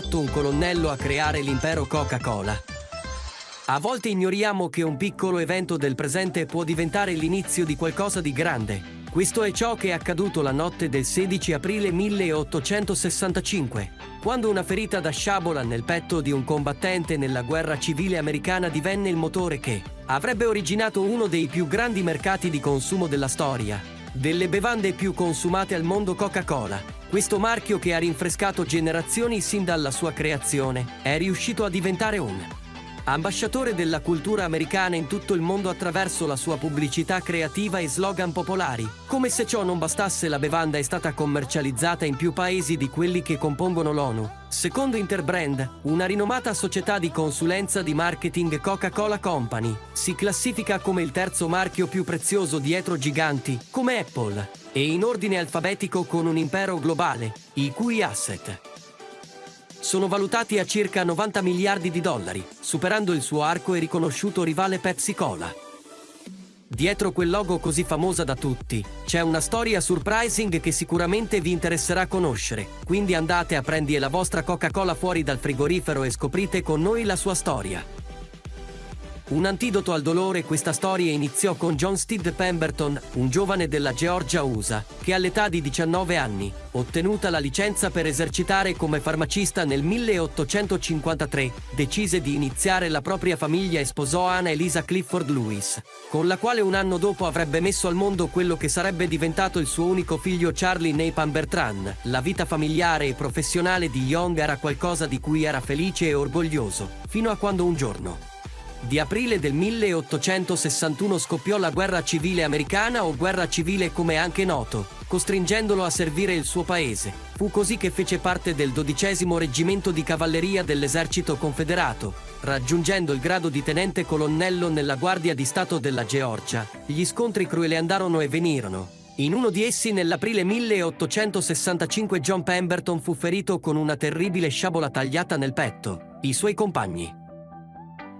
Fatto un colonnello a creare l'impero Coca-Cola? A volte ignoriamo che un piccolo evento del presente può diventare l'inizio di qualcosa di grande. Questo è ciò che è accaduto la notte del 16 aprile 1865, quando una ferita da sciabola nel petto di un combattente nella guerra civile americana divenne il motore che avrebbe originato uno dei più grandi mercati di consumo della storia, delle bevande più consumate al mondo Coca-Cola. Questo marchio che ha rinfrescato generazioni sin dalla sua creazione è riuscito a diventare un ambasciatore della cultura americana in tutto il mondo attraverso la sua pubblicità creativa e slogan popolari. Come se ciò non bastasse, la bevanda è stata commercializzata in più paesi di quelli che compongono l'ONU. Secondo Interbrand, una rinomata società di consulenza di marketing Coca-Cola Company, si classifica come il terzo marchio più prezioso dietro giganti come Apple e in ordine alfabetico con un impero globale, i cui asset sono valutati a circa 90 miliardi di dollari, superando il suo arco e riconosciuto rivale Pepsi Cola. Dietro quel logo così famosa da tutti, c'è una storia surprising che sicuramente vi interesserà conoscere, quindi andate a prendere la vostra Coca-Cola fuori dal frigorifero e scoprite con noi la sua storia. Un antidoto al dolore, questa storia iniziò con John Steed Pemberton, un giovane della Georgia USA, che all'età di 19 anni, ottenuta la licenza per esercitare come farmacista nel 1853, decise di iniziare la propria famiglia e sposò Anna Elisa Clifford Lewis, con la quale un anno dopo avrebbe messo al mondo quello che sarebbe diventato il suo unico figlio Charlie Napan Bertrand. La vita familiare e professionale di Young era qualcosa di cui era felice e orgoglioso, fino a quando un giorno di aprile del 1861 scoppiò la guerra civile americana o guerra civile come anche noto, costringendolo a servire il suo paese. Fu così che fece parte del dodicesimo reggimento di cavalleria dell'esercito confederato, raggiungendo il grado di tenente colonnello nella Guardia di Stato della Georgia. Gli scontri crueli andarono e venirono. In uno di essi, nell'aprile 1865, John Pemberton fu ferito con una terribile sciabola tagliata nel petto. I suoi compagni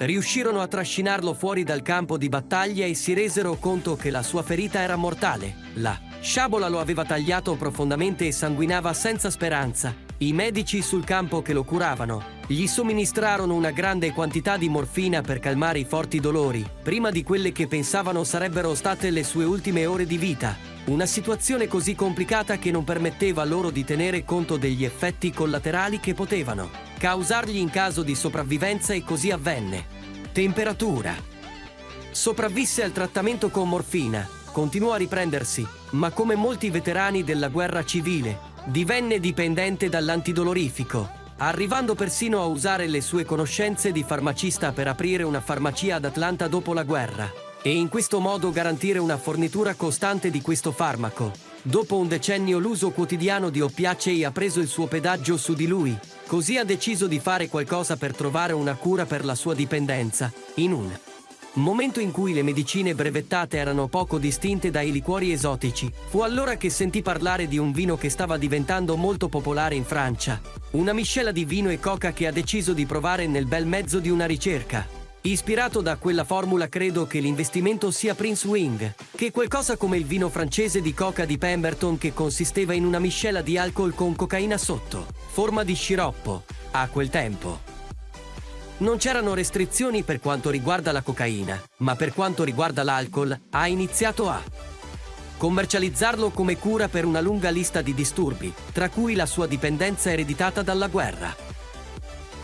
riuscirono a trascinarlo fuori dal campo di battaglia e si resero conto che la sua ferita era mortale. La sciabola lo aveva tagliato profondamente e sanguinava senza speranza. I medici sul campo che lo curavano gli somministrarono una grande quantità di morfina per calmare i forti dolori, prima di quelle che pensavano sarebbero state le sue ultime ore di vita. Una situazione così complicata che non permetteva loro di tenere conto degli effetti collaterali che potevano causargli in caso di sopravvivenza e così avvenne. Temperatura. Sopravvisse al trattamento con morfina, continuò a riprendersi, ma come molti veterani della guerra civile, divenne dipendente dall'antidolorifico, arrivando persino a usare le sue conoscenze di farmacista per aprire una farmacia ad Atlanta dopo la guerra e in questo modo garantire una fornitura costante di questo farmaco. Dopo un decennio l'uso quotidiano di oppiacei ha preso il suo pedaggio su di lui, Così ha deciso di fare qualcosa per trovare una cura per la sua dipendenza, in un momento in cui le medicine brevettate erano poco distinte dai liquori esotici. Fu allora che sentì parlare di un vino che stava diventando molto popolare in Francia. Una miscela di vino e coca che ha deciso di provare nel bel mezzo di una ricerca. Ispirato da quella formula credo che l'investimento sia Prince Wing, che qualcosa come il vino francese di coca di Pemberton che consisteva in una miscela di alcol con cocaina sotto, forma di sciroppo, a quel tempo. Non c'erano restrizioni per quanto riguarda la cocaina, ma per quanto riguarda l'alcol ha iniziato a commercializzarlo come cura per una lunga lista di disturbi, tra cui la sua dipendenza ereditata dalla guerra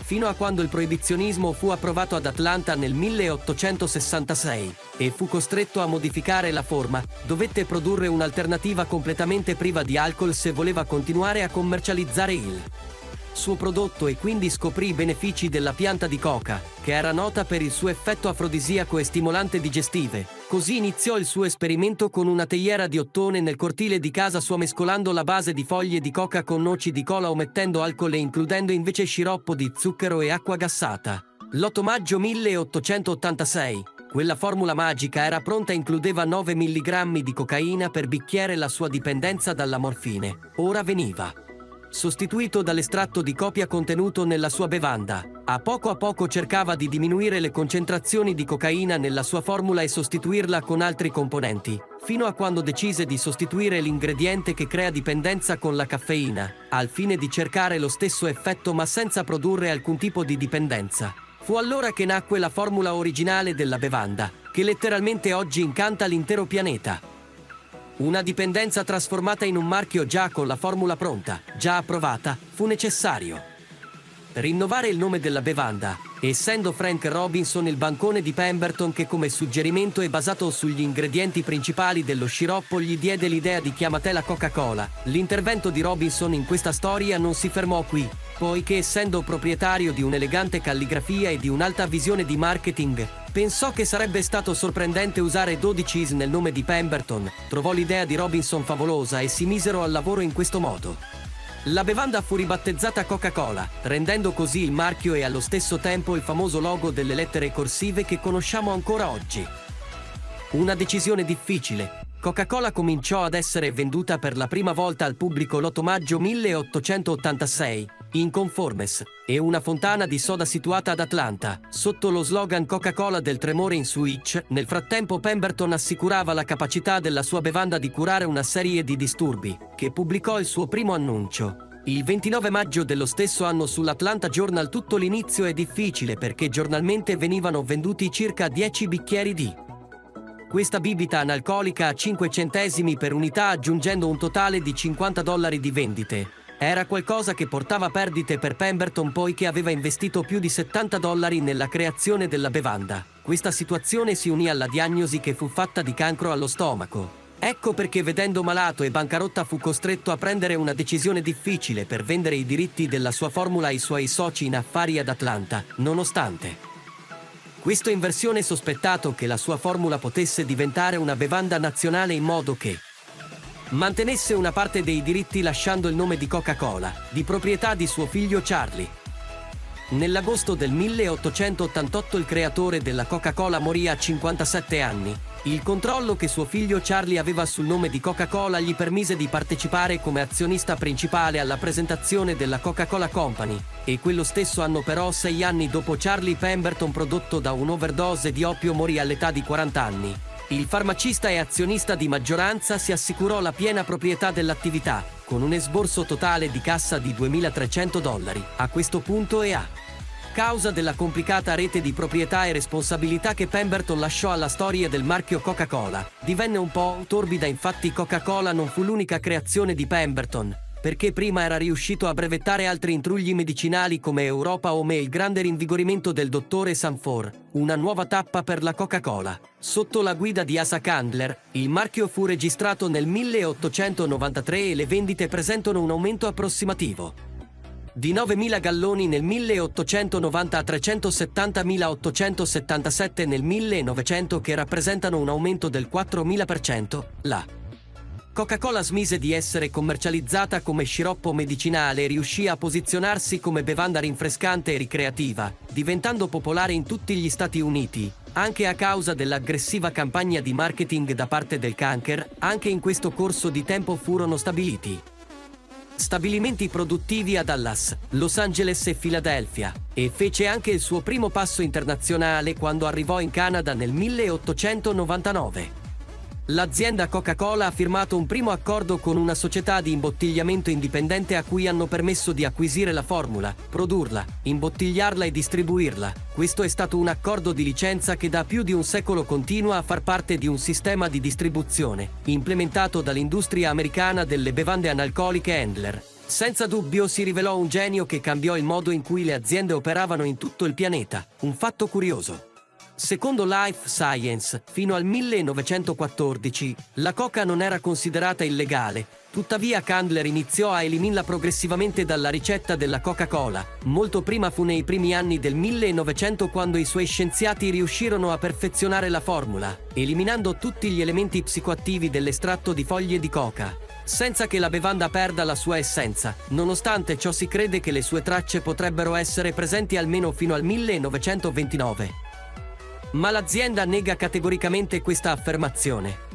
fino a quando il proibizionismo fu approvato ad Atlanta nel 1866 e fu costretto a modificare la forma, dovette produrre un'alternativa completamente priva di alcol se voleva continuare a commercializzare il suo prodotto e quindi scoprì i benefici della pianta di coca, che era nota per il suo effetto afrodisiaco e stimolante digestive. Così iniziò il suo esperimento con una teiera di ottone nel cortile di casa sua mescolando la base di foglie di coca con noci di cola omettendo alcol e includendo invece sciroppo di zucchero e acqua gassata. L'8 maggio 1886 quella formula magica era pronta e includeva 9 mg di cocaina per bicchiere la sua dipendenza dalla morfine. Ora veniva sostituito dall'estratto di copia contenuto nella sua bevanda. A poco a poco cercava di diminuire le concentrazioni di cocaina nella sua formula e sostituirla con altri componenti, fino a quando decise di sostituire l'ingrediente che crea dipendenza con la caffeina, al fine di cercare lo stesso effetto ma senza produrre alcun tipo di dipendenza. Fu allora che nacque la formula originale della bevanda, che letteralmente oggi incanta l'intero pianeta. Una dipendenza trasformata in un marchio già con la formula pronta, già approvata, fu necessario. Rinnovare il nome della bevanda, essendo Frank Robinson il bancone di Pemberton che come suggerimento è basato sugli ingredienti principali dello sciroppo gli diede l'idea di chiamatela Coca-Cola. L'intervento di Robinson in questa storia non si fermò qui, poiché essendo proprietario di un'elegante calligrafia e di un'alta visione di marketing, pensò che sarebbe stato sorprendente usare 12 is nel nome di Pemberton, trovò l'idea di Robinson favolosa e si misero al lavoro in questo modo. La bevanda fu ribattezzata Coca-Cola, rendendo così il marchio e allo stesso tempo il famoso logo delle lettere corsive che conosciamo ancora oggi. Una decisione difficile. Coca-Cola cominciò ad essere venduta per la prima volta al pubblico l'8 maggio 1886 in Conformes, e una fontana di soda situata ad Atlanta, sotto lo slogan Coca-Cola del tremore in switch, nel frattempo Pemberton assicurava la capacità della sua bevanda di curare una serie di disturbi, che pubblicò il suo primo annuncio. Il 29 maggio dello stesso anno sull'Atlanta Journal tutto l'inizio è difficile perché giornalmente venivano venduti circa 10 bicchieri di questa bibita analcolica a 5 centesimi per unità aggiungendo un totale di 50 dollari di vendite. Era qualcosa che portava perdite per Pemberton poiché aveva investito più di 70 dollari nella creazione della bevanda. Questa situazione si unì alla diagnosi che fu fatta di cancro allo stomaco. Ecco perché vedendo malato e bancarotta fu costretto a prendere una decisione difficile per vendere i diritti della sua formula ai suoi soci in affari ad Atlanta, nonostante. Questo in versione sospettato che la sua formula potesse diventare una bevanda nazionale in modo che, mantenesse una parte dei diritti lasciando il nome di Coca-Cola, di proprietà di suo figlio Charlie. Nell'agosto del 1888 il creatore della Coca-Cola morì a 57 anni. Il controllo che suo figlio Charlie aveva sul nome di Coca-Cola gli permise di partecipare come azionista principale alla presentazione della Coca-Cola Company e quello stesso anno però, sei anni dopo Charlie Pemberton prodotto da un'overdose di oppio morì all'età di 40 anni. Il farmacista e azionista di maggioranza si assicurò la piena proprietà dell'attività, con un esborso totale di cassa di 2.300 dollari. A questo punto è a causa della complicata rete di proprietà e responsabilità che Pemberton lasciò alla storia del marchio Coca-Cola. Divenne un po' torbida infatti Coca-Cola non fu l'unica creazione di Pemberton, perché prima era riuscito a brevettare altri intrugli medicinali come Europa Home e il grande rinvigorimento del dottore Sanfor, una nuova tappa per la Coca-Cola. Sotto la guida di Asa Candler, il marchio fu registrato nel 1893 e le vendite presentano un aumento approssimativo di 9.000 galloni nel 1890 a 370.877 nel 1900 che rappresentano un aumento del 4.000%, la Coca-Cola smise di essere commercializzata come sciroppo medicinale e riuscì a posizionarsi come bevanda rinfrescante e ricreativa, diventando popolare in tutti gli Stati Uniti. Anche a causa dell'aggressiva campagna di marketing da parte del Canker, anche in questo corso di tempo furono stabiliti stabilimenti produttivi a Dallas, Los Angeles e Filadelfia, e fece anche il suo primo passo internazionale quando arrivò in Canada nel 1899. L'azienda Coca-Cola ha firmato un primo accordo con una società di imbottigliamento indipendente a cui hanno permesso di acquisire la formula, produrla, imbottigliarla e distribuirla. Questo è stato un accordo di licenza che da più di un secolo continua a far parte di un sistema di distribuzione, implementato dall'industria americana delle bevande analcoliche Handler. Senza dubbio si rivelò un genio che cambiò il modo in cui le aziende operavano in tutto il pianeta, un fatto curioso. Secondo Life Science, fino al 1914, la coca non era considerata illegale, tuttavia Candler iniziò a eliminarla progressivamente dalla ricetta della Coca-Cola. Molto prima fu nei primi anni del 1900 quando i suoi scienziati riuscirono a perfezionare la formula, eliminando tutti gli elementi psicoattivi dell'estratto di foglie di coca senza che la bevanda perda la sua essenza. Nonostante ciò si crede che le sue tracce potrebbero essere presenti almeno fino al 1929 ma l'azienda nega categoricamente questa affermazione.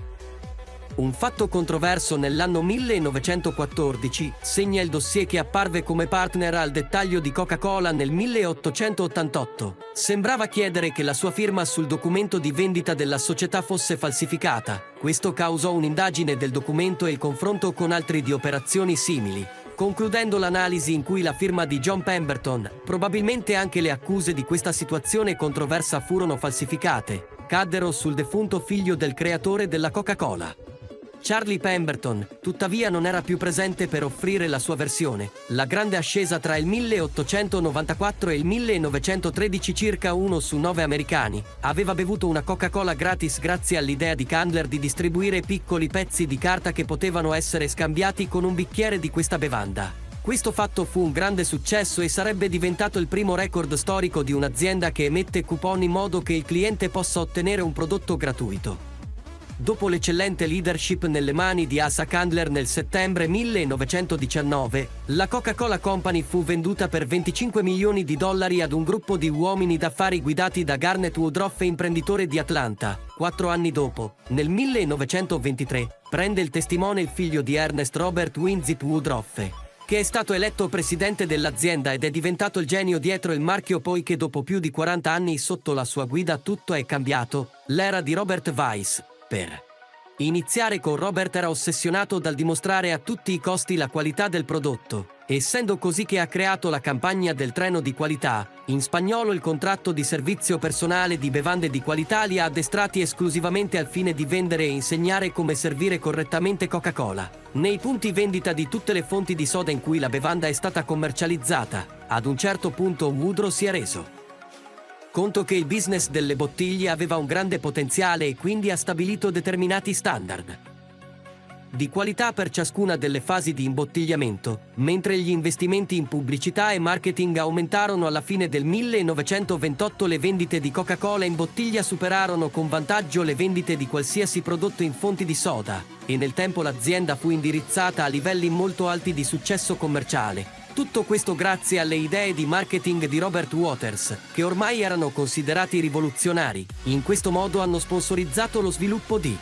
Un fatto controverso nell'anno 1914 segna il dossier che apparve come partner al dettaglio di Coca-Cola nel 1888. Sembrava chiedere che la sua firma sul documento di vendita della società fosse falsificata. Questo causò un'indagine del documento e il confronto con altri di operazioni simili concludendo l'analisi in cui la firma di John Pemberton, probabilmente anche le accuse di questa situazione controversa furono falsificate, caddero sul defunto figlio del creatore della Coca-Cola. Charlie Pemberton, tuttavia, non era più presente per offrire la sua versione. La grande ascesa tra il 1894 e il 1913 circa uno su nove americani aveva bevuto una Coca-Cola gratis grazie all'idea di Candler di distribuire piccoli pezzi di carta che potevano essere scambiati con un bicchiere di questa bevanda. Questo fatto fu un grande successo e sarebbe diventato il primo record storico di un'azienda che emette coupon in modo che il cliente possa ottenere un prodotto gratuito. Dopo l'eccellente leadership nelle mani di Asa Candler nel settembre 1919, la Coca-Cola Company fu venduta per 25 milioni di dollari ad un gruppo di uomini d'affari guidati da Garnet Woodruff, imprenditore di Atlanta. Quattro anni dopo, nel 1923, prende il testimone il figlio di Ernest Robert Winzip Woodruff, che è stato eletto presidente dell'azienda ed è diventato il genio dietro il marchio poiché dopo più di 40 anni sotto la sua guida tutto è cambiato, l'era di Robert Weiss, per iniziare con Robert era ossessionato dal dimostrare a tutti i costi la qualità del prodotto, essendo così che ha creato la campagna del treno di qualità, in spagnolo il contratto di servizio personale di bevande di qualità li ha addestrati esclusivamente al fine di vendere e insegnare come servire correttamente Coca-Cola. Nei punti vendita di tutte le fonti di soda in cui la bevanda è stata commercializzata, ad un certo punto Woodrow si è reso conto che il business delle bottiglie aveva un grande potenziale e quindi ha stabilito determinati standard. Di qualità per ciascuna delle fasi di imbottigliamento, mentre gli investimenti in pubblicità e marketing aumentarono alla fine del 1928 le vendite di Coca-Cola in bottiglia superarono con vantaggio le vendite di qualsiasi prodotto in fonti di soda e nel tempo l'azienda fu indirizzata a livelli molto alti di successo commerciale, tutto questo grazie alle idee di marketing di Robert Waters, che ormai erano considerati rivoluzionari. In questo modo hanno sponsorizzato lo sviluppo di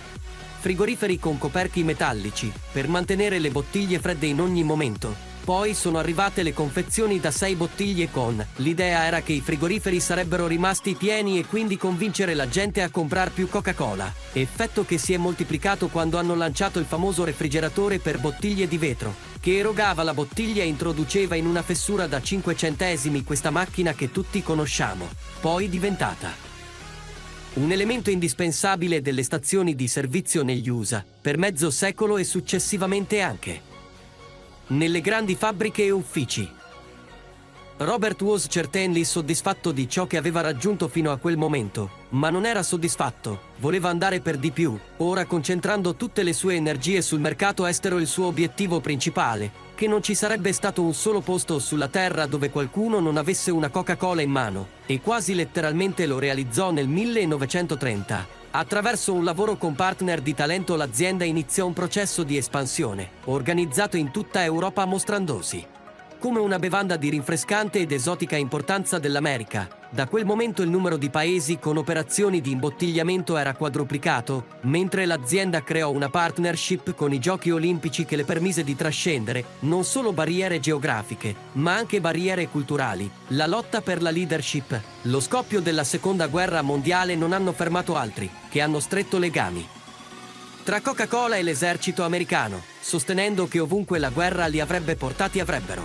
frigoriferi con coperchi metallici, per mantenere le bottiglie fredde in ogni momento, poi sono arrivate le confezioni da 6 bottiglie con. L'idea era che i frigoriferi sarebbero rimasti pieni e quindi convincere la gente a comprare più Coca-Cola. Effetto che si è moltiplicato quando hanno lanciato il famoso refrigeratore per bottiglie di vetro, che erogava la bottiglia e introduceva in una fessura da 5 centesimi questa macchina che tutti conosciamo, poi diventata un elemento indispensabile delle stazioni di servizio negli USA, per mezzo secolo e successivamente anche nelle grandi fabbriche e uffici. Robert was certainly soddisfatto di ciò che aveva raggiunto fino a quel momento, ma non era soddisfatto, voleva andare per di più, ora concentrando tutte le sue energie sul mercato estero il suo obiettivo principale, che non ci sarebbe stato un solo posto sulla Terra dove qualcuno non avesse una Coca-Cola in mano, e quasi letteralmente lo realizzò nel 1930. Attraverso un lavoro con partner di talento l'azienda iniziò un processo di espansione, organizzato in tutta Europa mostrandosi come una bevanda di rinfrescante ed esotica importanza dell'America. Da quel momento il numero di paesi con operazioni di imbottigliamento era quadruplicato, mentre l'azienda creò una partnership con i Giochi Olimpici che le permise di trascendere non solo barriere geografiche, ma anche barriere culturali. La lotta per la leadership, lo scoppio della Seconda Guerra Mondiale non hanno fermato altri, che hanno stretto legami tra Coca-Cola e l'esercito americano, sostenendo che ovunque la guerra li avrebbe portati avrebbero.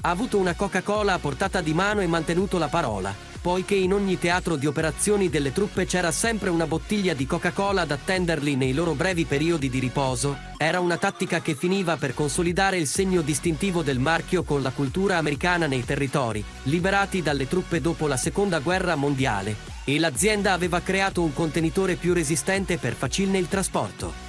Ha avuto una Coca-Cola a portata di mano e mantenuto la parola, poiché in ogni teatro di operazioni delle truppe c'era sempre una bottiglia di Coca-Cola ad attenderli nei loro brevi periodi di riposo, era una tattica che finiva per consolidare il segno distintivo del marchio con la cultura americana nei territori, liberati dalle truppe dopo la Seconda Guerra Mondiale, e l'azienda aveva creato un contenitore più resistente per facilne il trasporto.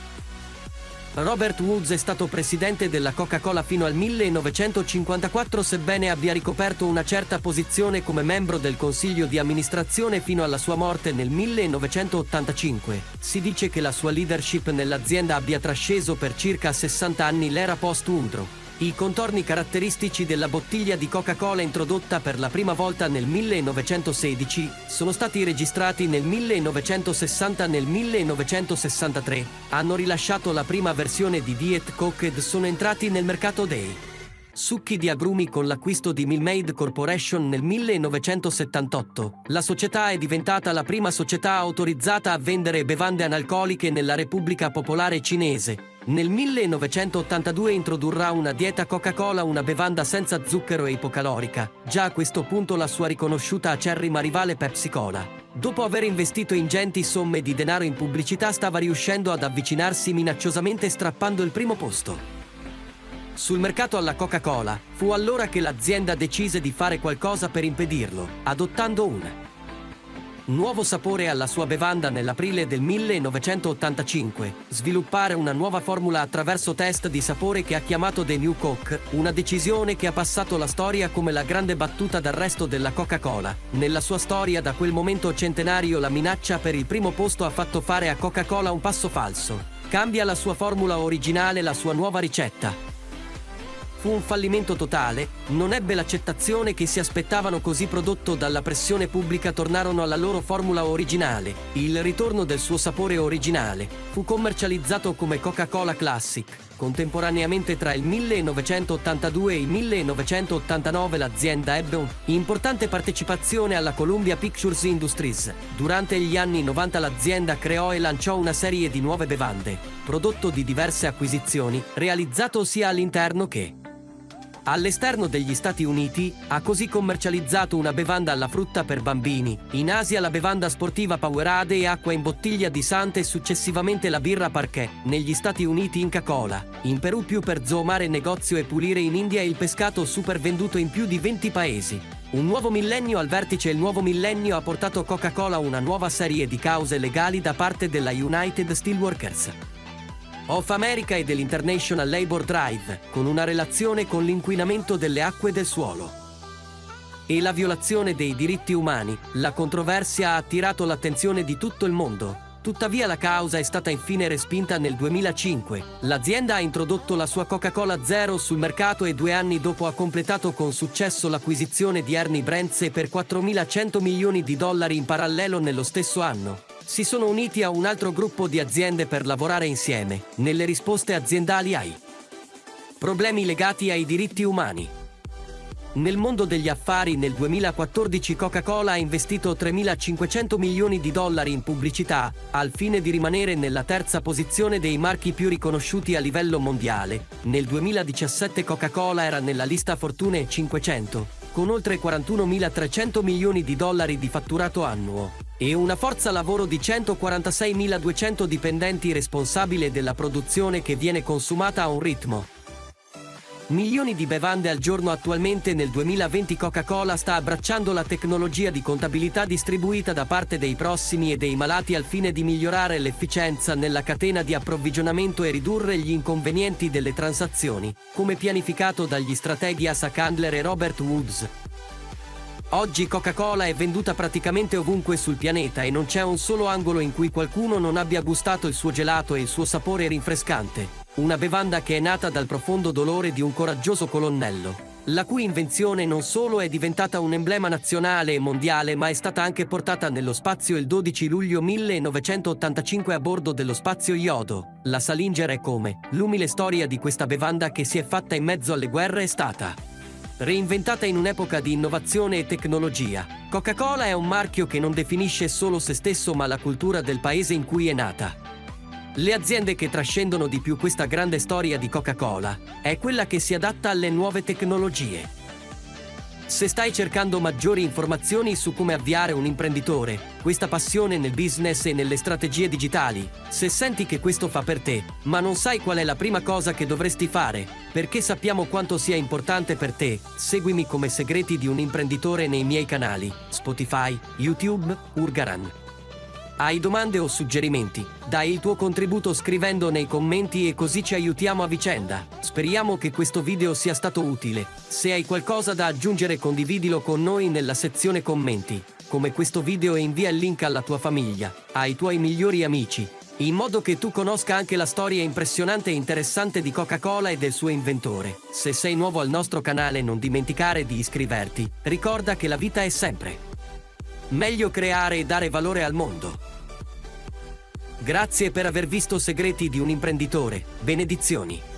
Robert Woods è stato presidente della Coca-Cola fino al 1954 sebbene abbia ricoperto una certa posizione come membro del consiglio di amministrazione fino alla sua morte nel 1985. Si dice che la sua leadership nell'azienda abbia trasceso per circa 60 anni l'era post-Undro. I contorni caratteristici della bottiglia di Coca-Cola introdotta per la prima volta nel 1916 sono stati registrati nel 1960 e nel 1963. Hanno rilasciato la prima versione di Diet Coke ed sono entrati nel mercato dei succhi di agrumi con l'acquisto di Milmaid Corporation nel 1978. La società è diventata la prima società autorizzata a vendere bevande analcoliche nella Repubblica Popolare Cinese. Nel 1982 introdurrà una dieta Coca-Cola, una bevanda senza zucchero e ipocalorica. Già a questo punto la sua riconosciuta acerrima rivale Pepsi Cola. Dopo aver investito ingenti somme di denaro in pubblicità stava riuscendo ad avvicinarsi minacciosamente strappando il primo posto. Sul mercato alla Coca-Cola fu allora che l'azienda decise di fare qualcosa per impedirlo, adottando un nuovo sapore alla sua bevanda nell'aprile del 1985, sviluppare una nuova formula attraverso test di sapore che ha chiamato The New Coke, una decisione che ha passato la storia come la grande battuta d'arresto della Coca-Cola. Nella sua storia da quel momento centenario la minaccia per il primo posto ha fatto fare a Coca-Cola un passo falso. Cambia la sua formula originale, la sua nuova ricetta. Fu un fallimento totale, non ebbe l'accettazione che si aspettavano così prodotto dalla pressione pubblica tornarono alla loro formula originale. Il ritorno del suo sapore originale fu commercializzato come Coca-Cola Classic. Contemporaneamente tra il 1982 e il 1989 l'azienda ebbe un'importante partecipazione alla Columbia Pictures Industries. Durante gli anni 90 l'azienda creò e lanciò una serie di nuove bevande, prodotto di diverse acquisizioni, realizzato sia all'interno che All'esterno degli Stati Uniti ha così commercializzato una bevanda alla frutta per bambini, in Asia la bevanda sportiva Powerade e acqua in bottiglia di Sante e successivamente la birra Parquet, negli Stati Uniti Inca Cola, in Perù più per zoomare negozio e pulire in India il pescato super venduto in più di 20 paesi. Un nuovo millennio al vertice Il nuovo millennio ha portato Coca-Cola a una nuova serie di cause legali da parte della United Steelworkers of America e dell'International Labour Drive, con una relazione con l'inquinamento delle acque del suolo. E la violazione dei diritti umani, la controversia ha attirato l'attenzione di tutto il mondo. Tuttavia la causa è stata infine respinta nel 2005. L'azienda ha introdotto la sua Coca-Cola Zero sul mercato e due anni dopo ha completato con successo l'acquisizione di Ernie Brentze per 4.100 milioni di dollari in parallelo nello stesso anno si sono uniti a un altro gruppo di aziende per lavorare insieme, nelle risposte aziendali ai problemi legati ai diritti umani. Nel mondo degli affari nel 2014 Coca-Cola ha investito 3.500 milioni di dollari in pubblicità al fine di rimanere nella terza posizione dei marchi più riconosciuti a livello mondiale. Nel 2017 Coca-Cola era nella lista Fortune 500, con oltre 41.300 milioni di dollari di fatturato annuo e una forza lavoro di 146.200 dipendenti responsabile della produzione che viene consumata a un ritmo. Milioni di bevande al giorno attualmente nel 2020 Coca-Cola sta abbracciando la tecnologia di contabilità distribuita da parte dei prossimi e dei malati al fine di migliorare l'efficienza nella catena di approvvigionamento e ridurre gli inconvenienti delle transazioni, come pianificato dagli strateghi Asa Candler e Robert Woods. Oggi Coca-Cola è venduta praticamente ovunque sul pianeta e non c'è un solo angolo in cui qualcuno non abbia gustato il suo gelato e il suo sapore rinfrescante. Una bevanda che è nata dal profondo dolore di un coraggioso colonnello, la cui invenzione non solo è diventata un emblema nazionale e mondiale, ma è stata anche portata nello spazio il 12 luglio 1985 a bordo dello spazio Yodo. La Salinger è come l'umile storia di questa bevanda che si è fatta in mezzo alle guerre è stata Reinventata in un'epoca di innovazione e tecnologia, Coca-Cola è un marchio che non definisce solo se stesso ma la cultura del paese in cui è nata. Le aziende che trascendono di più questa grande storia di Coca-Cola è quella che si adatta alle nuove tecnologie. Se stai cercando maggiori informazioni su come avviare un imprenditore, questa passione nel business e nelle strategie digitali, se senti che questo fa per te, ma non sai qual è la prima cosa che dovresti fare, perché sappiamo quanto sia importante per te, seguimi come segreti di un imprenditore nei miei canali, Spotify, YouTube, Urgaran. Hai domande o suggerimenti? Dai il tuo contributo scrivendo nei commenti e così ci aiutiamo a vicenda. Speriamo che questo video sia stato utile. Se hai qualcosa da aggiungere condividilo con noi nella sezione commenti, come questo video e invia il link alla tua famiglia, ai tuoi migliori amici, in modo che tu conosca anche la storia impressionante e interessante di Coca-Cola e del suo inventore. Se sei nuovo al nostro canale non dimenticare di iscriverti, ricorda che la vita è sempre meglio creare e dare valore al mondo. Grazie per aver visto Segreti di un imprenditore. Benedizioni.